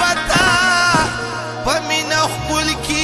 بتا بمین پل کی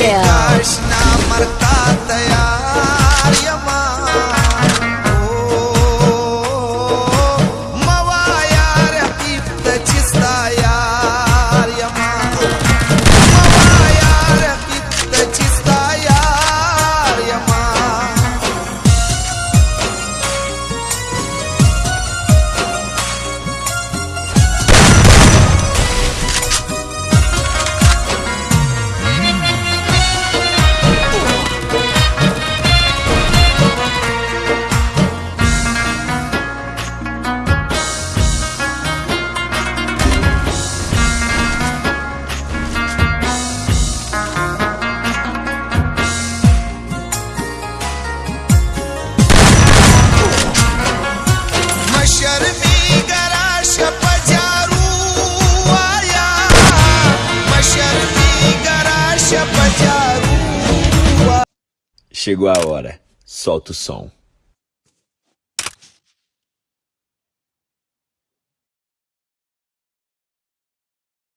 اچھا شگواور ہے سو تم